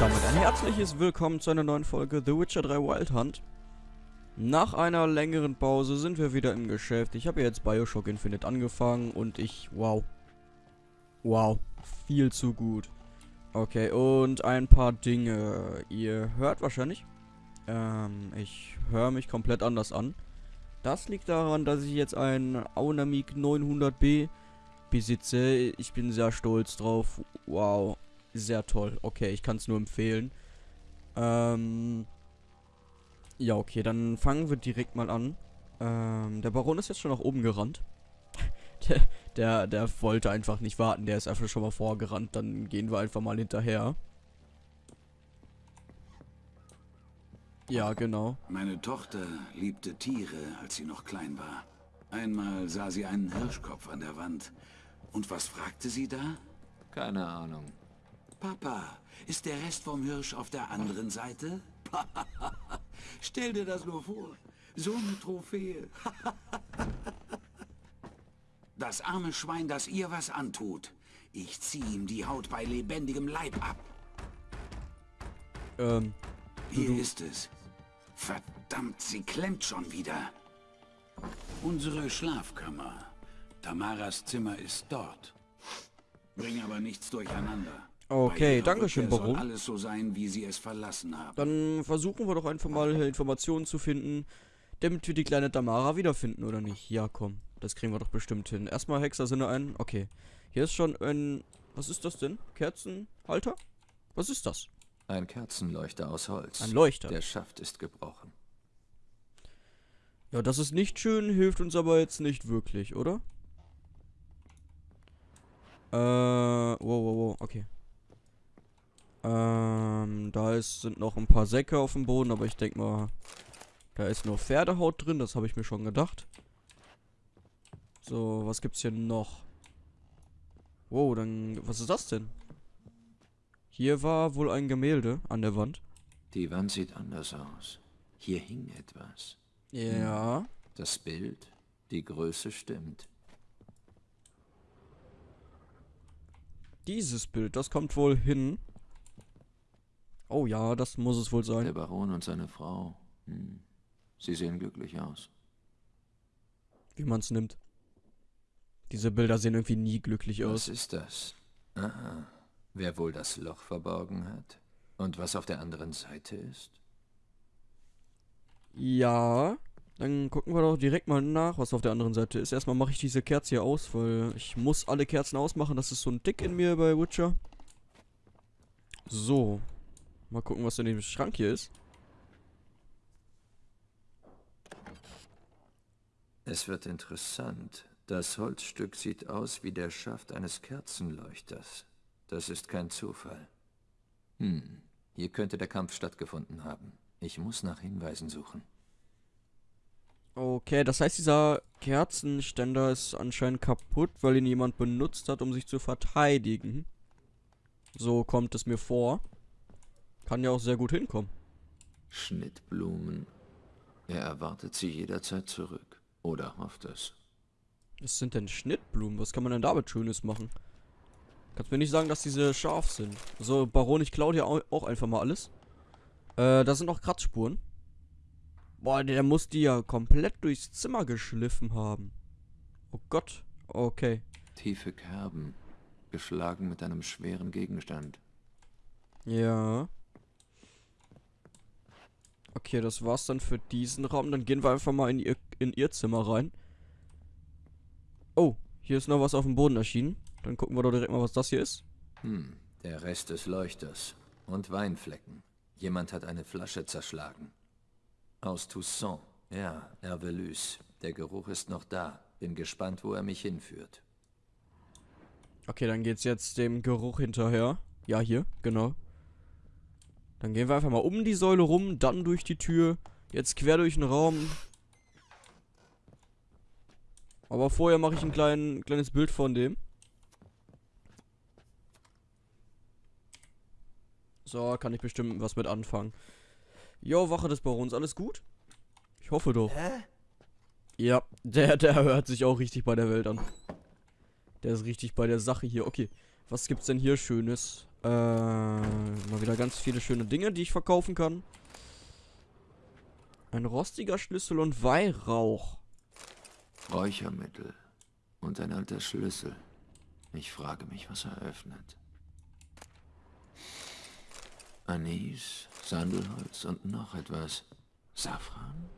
damit ein herzliches Willkommen zu einer neuen Folge The Witcher 3 Wild Hunt. Nach einer längeren Pause sind wir wieder im Geschäft. Ich habe jetzt Bioshock Infinite angefangen und ich... Wow. Wow. Viel zu gut. Okay, und ein paar Dinge. Ihr hört wahrscheinlich... Ähm, ich höre mich komplett anders an. Das liegt daran, dass ich jetzt ein Aunamik 900B besitze. Ich bin sehr stolz drauf. Wow sehr toll. Okay, ich kann es nur empfehlen. Ähm. Ja, okay, dann fangen wir direkt mal an. Ähm, der Baron ist jetzt schon nach oben gerannt. der, der, der wollte einfach nicht warten. Der ist einfach schon mal vorgerannt. Dann gehen wir einfach mal hinterher. Ja, genau. Meine Tochter liebte Tiere, als sie noch klein war. Einmal sah sie einen Hirschkopf an der Wand. Und was fragte sie da? Keine Ahnung. Papa, ist der Rest vom Hirsch auf der anderen Seite? Stell dir das nur vor. So eine Trophäe. das arme Schwein, das ihr was antut. Ich zieh ihm die Haut bei lebendigem Leib ab. Ähm. Hier ist es. Verdammt, sie klemmt schon wieder. Unsere Schlafkammer. Tamaras Zimmer ist dort. Bring aber nichts durcheinander. Okay, danke schön, Baron. alles so sein, wie sie es verlassen haben. Dann versuchen wir doch einfach mal Informationen zu finden, damit wir die kleine Damara wiederfinden, oder nicht? Ja, komm. Das kriegen wir doch bestimmt hin. Erstmal Hexersinne ein. Okay. Hier ist schon ein... Was ist das denn? Kerzenhalter? Was ist das? Ein Kerzenleuchter aus Holz. Ein Leuchter. Der Schaft ist gebrochen. Ja, das ist nicht schön, hilft uns aber jetzt nicht wirklich, oder? Äh, wow, wow, wow, okay. Ähm, da ist, sind noch ein paar Säcke auf dem Boden, aber ich denke mal, da ist nur Pferdehaut drin, das habe ich mir schon gedacht. So, was gibt's hier noch? Wow, dann, was ist das denn? Hier war wohl ein Gemälde an der Wand. Die Wand sieht anders aus. Hier hing etwas. Ja. Das Bild, die Größe stimmt. Dieses Bild, das kommt wohl hin. Oh ja, das muss es wohl sein. Der Baron und seine Frau. Hm. Sie sehen glücklich aus. Wie man es nimmt. Diese Bilder sehen irgendwie nie glücklich aus. Was ist das? Aha. Wer wohl das Loch verborgen hat? Und was auf der anderen Seite ist? Ja, dann gucken wir doch direkt mal nach, was auf der anderen Seite ist. Erstmal mache ich diese Kerze hier aus, weil ich muss alle Kerzen ausmachen. Das ist so ein Dick in mir bei Witcher. So, Mal gucken, was in dem Schrank hier ist. Es wird interessant. Das Holzstück sieht aus wie der Schaft eines Kerzenleuchters. Das ist kein Zufall. Hm, hier könnte der Kampf stattgefunden haben. Ich muss nach Hinweisen suchen. Okay, das heißt, dieser Kerzenständer ist anscheinend kaputt, weil ihn jemand benutzt hat, um sich zu verteidigen. So kommt es mir vor. Kann ja auch sehr gut hinkommen. Schnittblumen. Er erwartet sie jederzeit zurück. Oder hofft es. Was sind denn Schnittblumen? Was kann man denn damit Schönes machen? Kannst mir nicht sagen, dass diese scharf sind. So, Baron, ich klaue dir auch einfach mal alles. Äh, da sind noch Kratzspuren. Boah, der muss die ja komplett durchs Zimmer geschliffen haben. Oh Gott. Okay. Tiefe Kerben. Geschlagen mit einem schweren Gegenstand. Ja. Okay, das war's dann für diesen Raum. Dann gehen wir einfach mal in ihr, in ihr Zimmer rein. Oh, hier ist noch was auf dem Boden erschienen. Dann gucken wir doch direkt mal, was das hier ist. Hm, der Rest des Leuchters. Und Weinflecken. Jemand hat eine Flasche zerschlagen. Aus Toussaint. Ja, Hervelus. Der Geruch ist noch da. Bin gespannt, wo er mich hinführt. Okay, dann geht's jetzt dem Geruch hinterher. Ja, hier, genau. Dann gehen wir einfach mal um die Säule rum, dann durch die Tür. Jetzt quer durch den Raum. Aber vorher mache ich ein klein, kleines Bild von dem. So, kann ich bestimmt was mit anfangen. Jo, Wache des Barons, alles gut? Ich hoffe doch. Hä? Ja, der, der hört sich auch richtig bei der Welt an. Der ist richtig bei der Sache hier. Okay. Was gibt's denn hier Schönes? Äh, mal wieder ganz viele schöne Dinge, die ich verkaufen kann. Ein rostiger Schlüssel und Weihrauch. Räuchermittel und ein alter Schlüssel. Ich frage mich, was er öffnet. Anis, Sandelholz und noch etwas. Safran?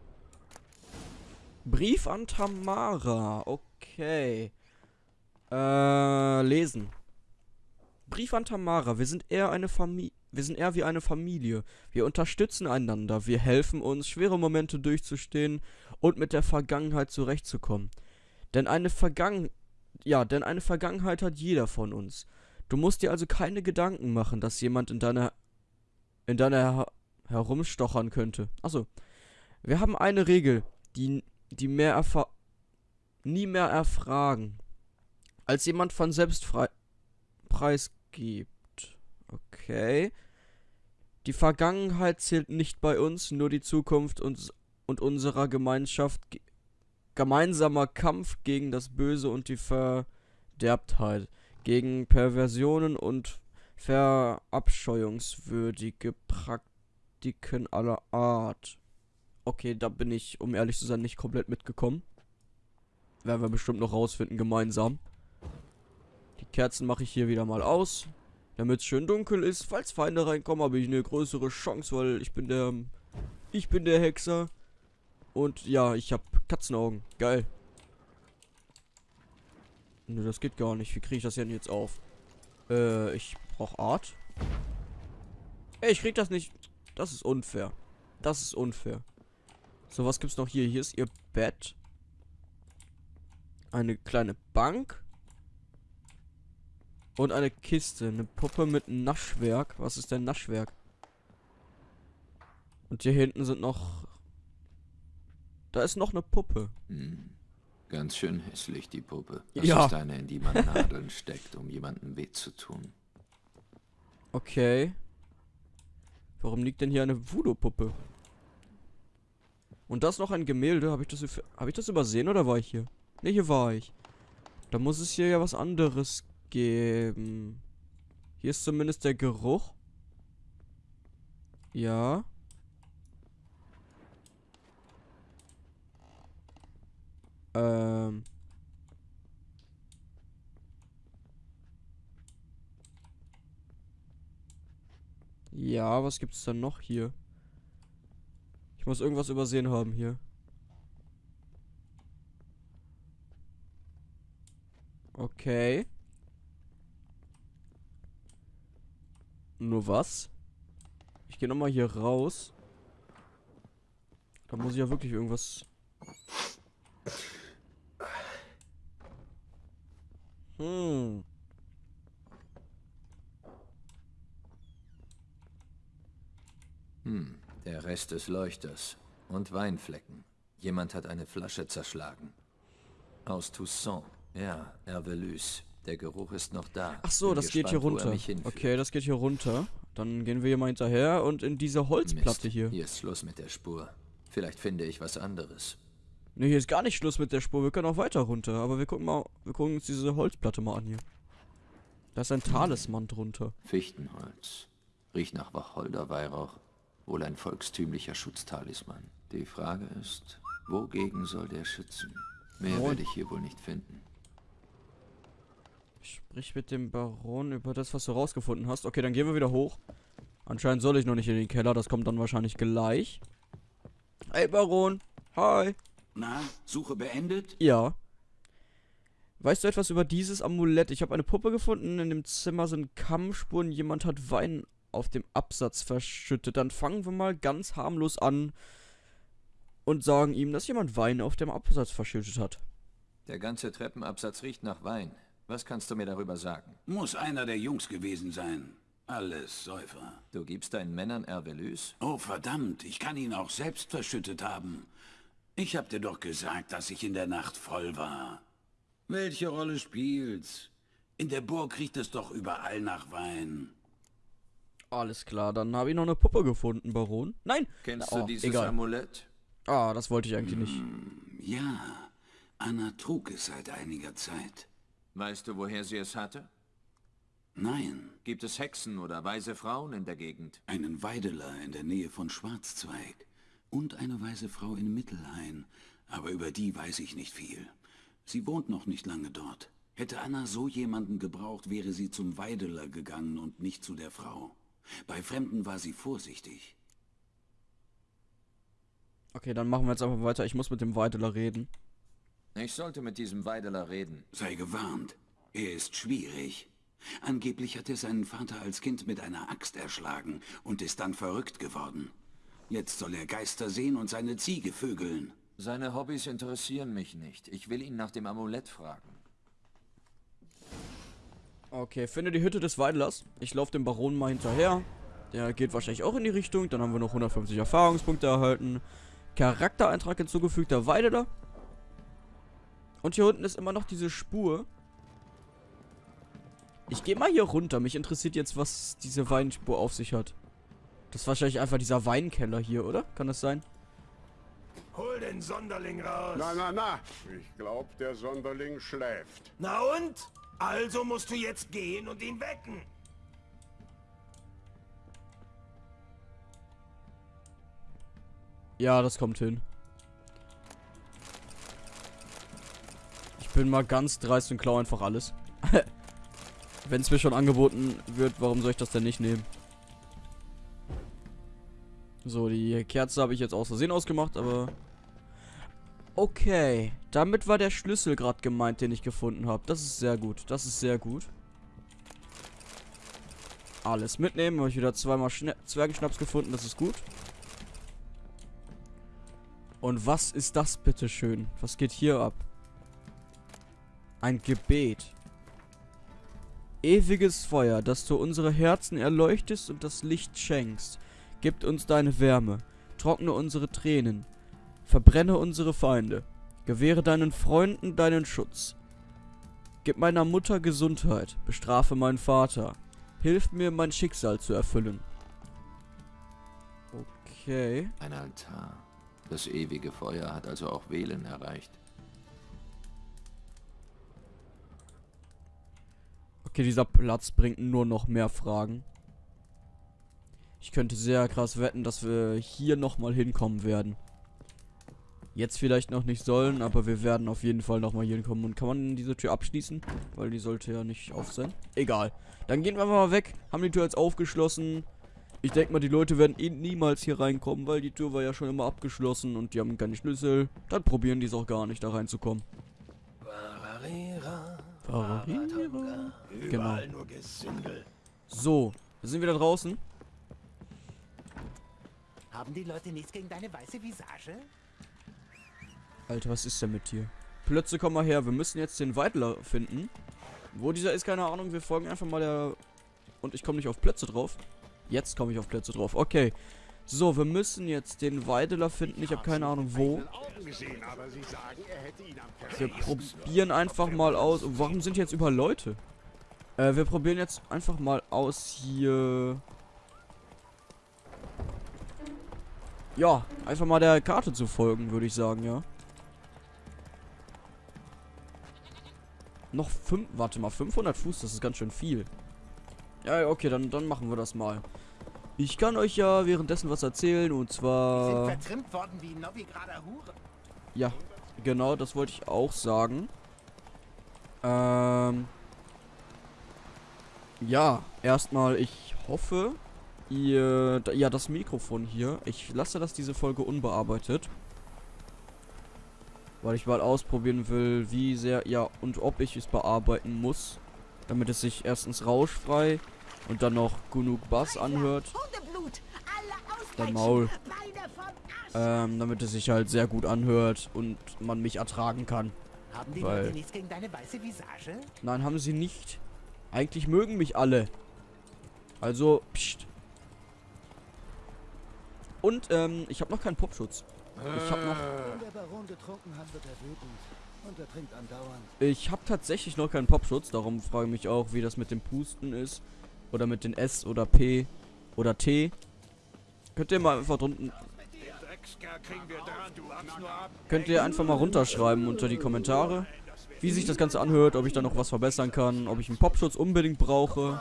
Brief an Tamara. Okay. Äh, lesen. Brief an Tamara. Wir sind eher eine Familie. Wir sind eher wie eine Familie. Wir unterstützen einander. Wir helfen uns, schwere Momente durchzustehen und mit der Vergangenheit zurechtzukommen. Denn eine Vergangen ja, denn eine Vergangenheit hat jeder von uns. Du musst dir also keine Gedanken machen, dass jemand in deiner in deiner her herumstochern könnte. Achso. Wir haben eine Regel, die die mehr erfahr nie mehr erfragen, als jemand von selbst preisgibt. Okay. Die Vergangenheit zählt nicht bei uns, nur die Zukunft und, und unserer Gemeinschaft. Gemeinsamer Kampf gegen das Böse und die Verderbtheit, gegen Perversionen und verabscheuungswürdige Praktiken aller Art. Okay, da bin ich, um ehrlich zu sein, nicht komplett mitgekommen. Werden wir bestimmt noch rausfinden gemeinsam. Die Kerzen mache ich hier wieder mal aus. Damit es schön dunkel ist. Falls Feinde reinkommen, habe ich eine größere Chance, weil ich bin der... Ich bin der Hexer. Und ja, ich habe Katzenaugen. Geil. Nö, das geht gar nicht. Wie kriege ich das denn jetzt auf? Äh, ich brauche Art. Ey, ich krieg das nicht. Das ist unfair. Das ist unfair. So, was gibt's noch hier? Hier ist ihr Bett. Eine kleine Bank. Und eine Kiste. Eine Puppe mit Naschwerk. Was ist denn Naschwerk? Und hier hinten sind noch... Da ist noch eine Puppe. Hm. Ganz schön hässlich, die Puppe. Das ja. ist eine, in die man Nadeln steckt, um jemandem weh zu tun. Okay. Warum liegt denn hier eine Voodoo-Puppe? Und das noch ein Gemälde. Habe ich, das, hab ich das übersehen oder war ich hier? Ne, hier war ich. Da muss es hier ja was anderes geben. Hier ist zumindest der Geruch. Ja. Ähm. Ja, was gibt's dann noch hier? Ich muss irgendwas übersehen haben hier. Okay. Nur was? Ich gehe nochmal hier raus. Da muss ich ja wirklich irgendwas... Hm. Hm, der Rest des Leuchters. Und Weinflecken. Jemand hat eine Flasche zerschlagen. Aus Toussaint. Ja, Hervelus. Der Geruch ist noch da. Ach so, Bin das gespannt, geht hier runter. Okay, das geht hier runter. Dann gehen wir hier mal hinterher und in diese Holzplatte Mist. hier. Hier ist Schluss mit der Spur. Vielleicht finde ich was anderes. Ne, hier ist gar nicht Schluss mit der Spur. Wir können auch weiter runter. Aber wir gucken mal, wir gucken uns diese Holzplatte mal an hier. Da ist ein Talisman drunter. Fichtenholz. Riecht nach Wacholderweihrauch. Wohl ein volkstümlicher Schutztalisman. Die Frage ist, wogegen soll der schützen? Mehr werde ich hier wohl nicht finden. Sprich mit dem Baron über das, was du rausgefunden hast. Okay, dann gehen wir wieder hoch. Anscheinend soll ich noch nicht in den Keller. Das kommt dann wahrscheinlich gleich. Hey, Baron. Hi. Na, Suche beendet? Ja. Weißt du etwas über dieses Amulett? Ich habe eine Puppe gefunden. In dem Zimmer sind Kammspuren. Jemand hat Wein auf dem Absatz verschüttet. Dann fangen wir mal ganz harmlos an und sagen ihm, dass jemand Wein auf dem Absatz verschüttet hat. Der ganze Treppenabsatz riecht nach Wein. Was kannst du mir darüber sagen? Muss einer der Jungs gewesen sein. Alles Säufer. Du gibst deinen Männern Ervelus? Oh, verdammt. Ich kann ihn auch selbst verschüttet haben. Ich hab dir doch gesagt, dass ich in der Nacht voll war. Welche Rolle spielt's? In der Burg riecht es doch überall nach Wein. Alles klar, dann habe ich noch eine Puppe gefunden, Baron. Nein! Kennst oh, du dieses egal. Amulett? Ah, das wollte ich eigentlich nicht. Hm, ja, Anna trug es seit einiger Zeit. Weißt du, woher sie es hatte? Nein, Gibt es Hexen oder weise Frauen in der Gegend? einen Weideler in der Nähe von Schwarzzweig und eine weise Frau in Mittelhain, aber über die weiß ich nicht viel. Sie wohnt noch nicht lange dort. Hätte Anna so jemanden gebraucht, wäre sie zum Weideler gegangen und nicht zu der Frau. Bei Fremden war sie vorsichtig. Okay, dann machen wir jetzt einfach weiter. Ich muss mit dem Weideler reden. Ich sollte mit diesem Weideler reden. Sei gewarnt, er ist schwierig. Angeblich hat er seinen Vater als Kind mit einer Axt erschlagen und ist dann verrückt geworden. Jetzt soll er Geister sehen und seine Ziege vögeln. Seine Hobbys interessieren mich nicht. Ich will ihn nach dem Amulett fragen. Okay, finde die Hütte des Weidelers. Ich laufe dem Baron mal hinterher. Der geht wahrscheinlich auch in die Richtung. Dann haben wir noch 150 Erfahrungspunkte erhalten. Charaktereintrag hinzugefügt, der Weideler. Und hier unten ist immer noch diese Spur. Ich gehe mal hier runter. Mich interessiert jetzt, was diese Weinspur auf sich hat. Das ist wahrscheinlich einfach dieser Weinkeller hier, oder? Kann das sein? Hol den Sonderling raus. Na, na, na. Ich glaub, der Sonderling schläft. Na und? Also musst du jetzt gehen und ihn wecken. Ja, das kommt hin. Bin mal ganz dreist und klau einfach alles. Wenn es mir schon angeboten wird, warum soll ich das denn nicht nehmen? So, die Kerze habe ich jetzt aus Versehen ausgemacht, aber... Okay, damit war der Schlüssel gerade gemeint, den ich gefunden habe. Das ist sehr gut, das ist sehr gut. Alles mitnehmen, habe ich wieder zweimal Schna Zwergenschnaps gefunden, das ist gut. Und was ist das bitte schön? Was geht hier ab? Ein Gebet. Ewiges Feuer, dass du unsere Herzen erleuchtest und das Licht schenkst. Gib uns deine Wärme. Trockne unsere Tränen. Verbrenne unsere Feinde. Gewähre deinen Freunden deinen Schutz. Gib meiner Mutter Gesundheit. Bestrafe meinen Vater. Hilf mir, mein Schicksal zu erfüllen. Okay. Ein Altar. Das ewige Feuer hat also auch Wählen erreicht. Okay, dieser Platz bringt nur noch mehr Fragen. Ich könnte sehr krass wetten, dass wir hier nochmal hinkommen werden. Jetzt vielleicht noch nicht sollen, aber wir werden auf jeden Fall nochmal hier hinkommen. Und kann man diese Tür abschließen? Weil die sollte ja nicht auf sein. Egal. Dann gehen wir einfach mal weg. Haben die Tür jetzt aufgeschlossen. Ich denke mal, die Leute werden eh niemals hier reinkommen, weil die Tür war ja schon immer abgeschlossen und die haben keine Schlüssel. Dann probieren die es auch gar nicht, da reinzukommen. Bararira, Nur Gesindel. So, wir sind wieder draußen. Haben die Leute nichts gegen deine weiße Visage? Alter, was ist denn mit dir? Plötze, komm mal her. Wir müssen jetzt den Weidler finden. Wo dieser ist, keine Ahnung. Wir folgen einfach mal der... Und ich komme nicht auf Plätze drauf. Jetzt komme ich auf Plätze drauf. Okay. So, wir müssen jetzt den Weideler finden. Ich habe keine Ahnung wo. Wir probieren einfach mal aus. Warum sind hier jetzt überall Leute? Äh, wir probieren jetzt einfach mal aus hier... Ja, einfach mal der Karte zu folgen, würde ich sagen, ja. Noch fünf, warte mal, 500 Fuß, das ist ganz schön viel. Ja, okay, dann, dann machen wir das mal. Ich kann euch ja währenddessen was erzählen und Die sind zwar... vertrimmt worden wie Novigrader Hure. Ja, genau, das wollte ich auch sagen. Ähm... Ja, erstmal, ich hoffe, ihr... Ja, das Mikrofon hier. Ich lasse das diese Folge unbearbeitet. Weil ich mal ausprobieren will, wie sehr, ja, und ob ich es bearbeiten muss. Damit es sich erstens rauschfrei und dann noch genug Bass anhört. Dein Maul. Ähm, damit es sich halt sehr gut anhört und man mich ertragen kann. Haben die Weil- Leute nichts gegen deine weiße Visage? Nein, haben sie nicht. Eigentlich mögen mich alle. Also, pst. Und, ähm, ich habe noch keinen Popschutz. Ich habe noch, andauernd. ich habe tatsächlich noch keinen Popschutz. Darum frage ich mich auch, wie das mit dem Pusten ist. Oder mit den S oder P oder T. Könnt ihr mal einfach ab. könnt ihr einfach mal runterschreiben unter die Kommentare. wie sich das Ganze anhört, ob ich da noch was verbessern kann, ob ich einen Popschutz unbedingt brauche.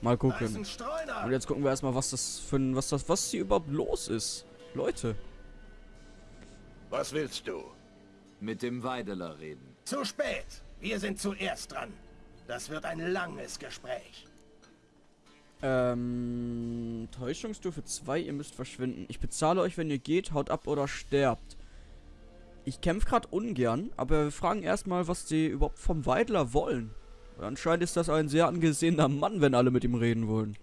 Mal gucken. Und jetzt gucken wir erstmal, was das für ein, was das, was hier überhaupt los ist. Leute. Was willst du? Mit dem Weideler reden. Zu spät. Wir sind zuerst dran. Das wird ein langes Gespräch. Ähm, Täuschungsstufe 2, ihr müsst verschwinden. Ich bezahle euch, wenn ihr geht, haut ab oder sterbt. Ich kämpfe gerade ungern, aber wir fragen erstmal, was die überhaupt vom Weidler wollen. Anscheinend ist das ein sehr angesehener Mann, wenn alle mit ihm reden wollen.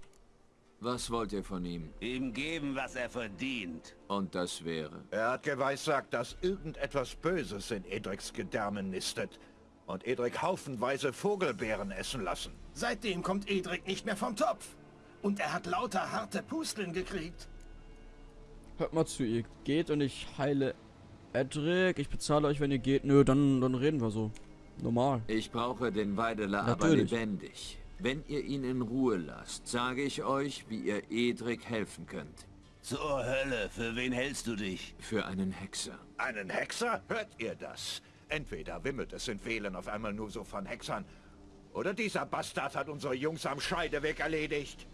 Was wollt ihr von ihm? Ihm geben, was er verdient. Und das wäre? Er hat geweissagt, dass irgendetwas Böses in Edriks Gedärmen nistet und Edrik haufenweise Vogelbeeren essen lassen. Seitdem kommt Edrik nicht mehr vom Topf. Und er hat lauter harte Pusteln gekriegt. Hört mal zu, ihr geht und ich heile Edric. Ich bezahle euch, wenn ihr geht. Nö, dann, dann reden wir so. Normal. Ich brauche den Weideler aber lebendig. Wenn ihr ihn in Ruhe lasst, sage ich euch, wie ihr Edric helfen könnt. Zur Hölle, für wen hältst du dich? Für einen Hexer. Einen Hexer? Hört ihr das? Entweder wimmelt es in Wählen auf einmal nur so von Hexern, oder dieser Bastard hat unsere Jungs am Scheideweg erledigt.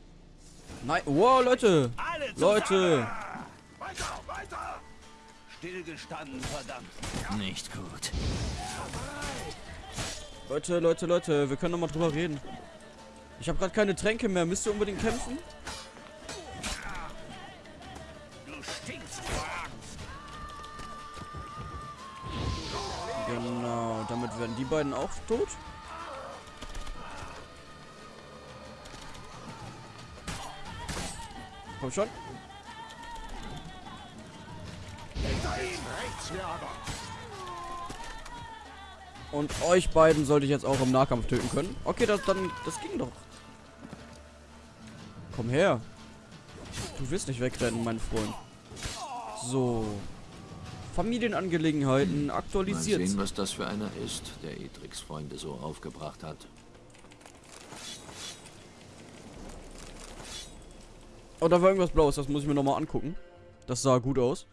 Nein, wow, Leute. Leute. Weiter, weiter! Stillgestanden, verdammt. Nicht gut. Leute, Leute, Leute. Wir können noch mal drüber reden. Ich habe gerade keine Tränke mehr. Müsst ihr unbedingt kämpfen? Du stinkst vor Angst. Genau. Damit werden die beiden auch tot. Komm schon. Und euch beiden sollte ich jetzt auch im Nahkampf töten können. Okay, das dann. Das ging doch. Komm her. Du wirst nicht wegrennen, mein Freund. So. Familienangelegenheiten Mal aktualisiert. sehen, was das für einer ist, der Edrics Freunde so aufgebracht hat. Oh, da war irgendwas Blaues. Das muss ich mir nochmal angucken. Das sah gut aus.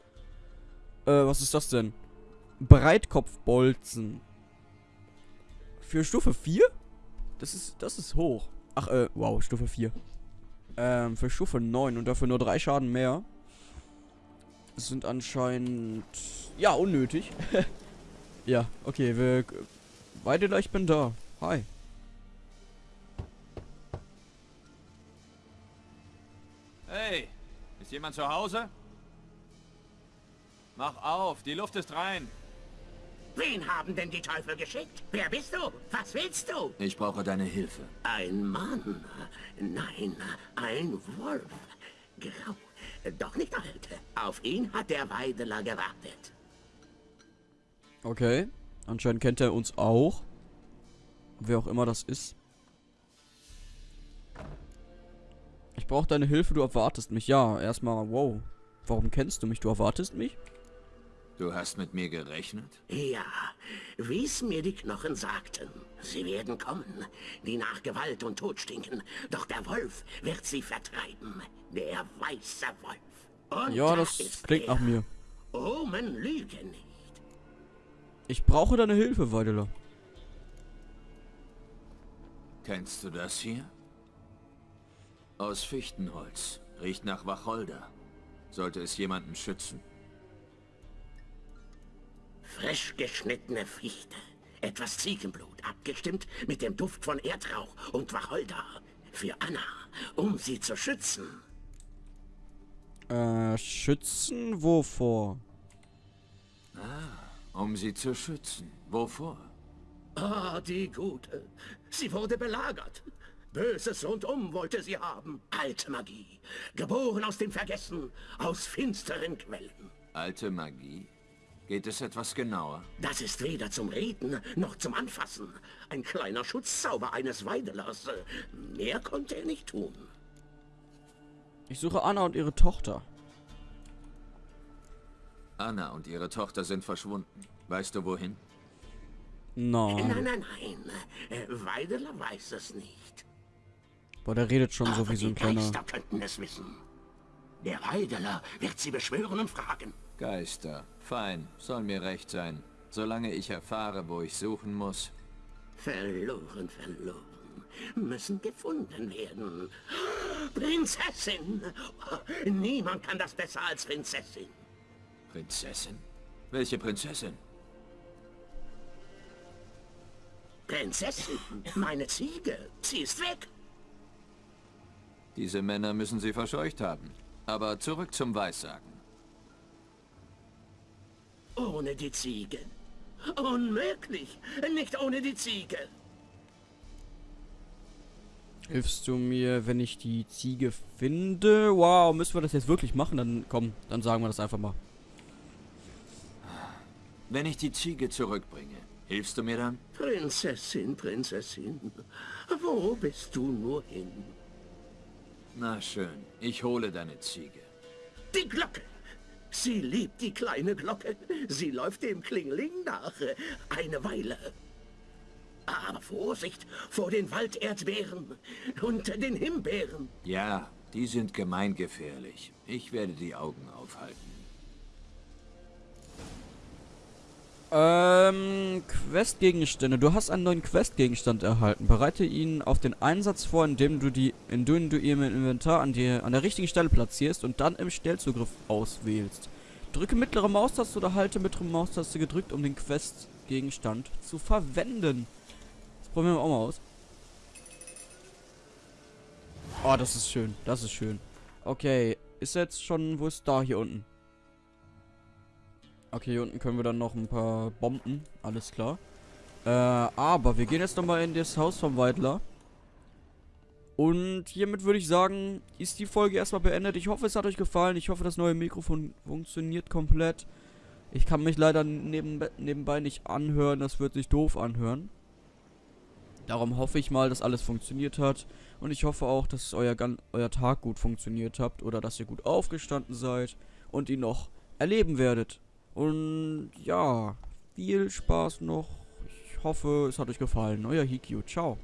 Äh, was ist das denn? Breitkopfbolzen. Für Stufe 4? Das ist, das ist hoch. Ach, äh, wow, Stufe 4. Ähm, für Stufe 9 und dafür nur drei Schaden mehr. Das sind anscheinend... Ja, unnötig. ja, okay, wir... Weidela, ich bin da. Hi. Ist jemand zu Hause? Mach auf, die Luft ist rein. Wen haben denn die Teufel geschickt? Wer bist du? Was willst du? Ich brauche deine Hilfe. Ein Mann. Nein, ein Wolf. Grau. Doch nicht alt. Auf ihn hat der Weideler gewartet. Okay. Anscheinend kennt er uns auch. Wer auch immer das ist. Ich brauche deine Hilfe, du erwartest mich. Ja, erstmal, wow. Warum kennst du mich? Du erwartest mich? Du hast mit mir gerechnet? Ja, wie es mir die Knochen sagten. Sie werden kommen, die nach Gewalt und Tod stinken. Doch der Wolf wird sie vertreiben. Der weiße Wolf. Und Ja, da das klingt er. nach mir. Omen lügen nicht. Ich brauche deine Hilfe, Weideler. Kennst du das hier? Aus Fichtenholz. Riecht nach Wacholder. Sollte es jemanden schützen. Frisch geschnittene Fichte. Etwas Ziegenblut, abgestimmt mit dem Duft von Erdrauch und Wacholder. Für Anna, um sie zu schützen. Äh, schützen wovor? Um sie zu schützen. Wovor? Ah, die Gute. Sie wurde belagert. Böses rundum wollte sie haben. Alte Magie. Geboren aus dem Vergessen. Aus finsteren Quellen. Alte Magie? Geht es etwas genauer? Das ist weder zum Reden noch zum Anfassen. Ein kleiner Schutzzauber eines Weidelers. Mehr konnte er nicht tun. Ich suche Anna und ihre Tochter. Anna und ihre Tochter sind verschwunden. Weißt du wohin? Nein. Nein, nein, nein. Äh, Weideler weiß es nicht. Boah, der redet schon so Aber wie so ein die kleiner... Geister könnten es wissen. Der Weideler wird sie beschwören und fragen. Geister. Fein. Soll mir recht sein. Solange ich erfahre, wo ich suchen muss, Verloren, verloren. Müssen gefunden werden. Prinzessin! Niemand kann das besser als Prinzessin. Prinzessin? Welche Prinzessin? Prinzessin, meine Ziege. Sie ist weg. Diese Männer müssen sie verscheucht haben. Aber zurück zum Weissagen. Ohne die Ziege. Unmöglich. Nicht ohne die Ziege. Hilfst du mir, wenn ich die Ziege finde? Wow, müssen wir das jetzt wirklich machen? Dann komm, dann sagen wir das einfach mal. Wenn ich die Ziege zurückbringe, hilfst du mir dann? Prinzessin, Prinzessin. Wo bist du nur hin? Na schön, ich hole deine Ziege. Die Glocke! Sie liebt die kleine Glocke. Sie läuft dem Klingling nach. Eine Weile. Aber Vorsicht vor den Walderdbeeren und den Himbeeren. Ja, die sind gemeingefährlich. Ich werde die Augen aufhalten. Ähm, Questgegenstände. Du hast einen neuen Questgegenstand erhalten. Bereite ihn auf den Einsatz vor, indem du die, indem du ihn im Inventar an, die, an der richtigen Stelle platzierst und dann im Stellzugriff auswählst. Drücke mittlere Maustaste oder halte mittlere Maustaste gedrückt, um den Questgegenstand zu verwenden. Das probieren wir auch mal aus. Oh, das ist schön. Das ist schön. Okay, ist jetzt schon, wo ist da hier unten? Okay, hier unten können wir dann noch ein paar Bomben. Alles klar. Äh, aber wir gehen jetzt nochmal in das Haus vom Weidler. Und hiermit würde ich sagen, ist die Folge erstmal beendet. Ich hoffe, es hat euch gefallen. Ich hoffe, das neue Mikrofon funktioniert komplett. Ich kann mich leider neben, nebenbei nicht anhören. Das wird sich doof anhören. Darum hoffe ich mal, dass alles funktioniert hat. Und ich hoffe auch, dass euer, euer Tag gut funktioniert habt. Oder dass ihr gut aufgestanden seid. Und ihn noch erleben werdet. Und ja, viel Spaß noch. Ich hoffe, es hat euch gefallen. Euer Hikyu. Ciao.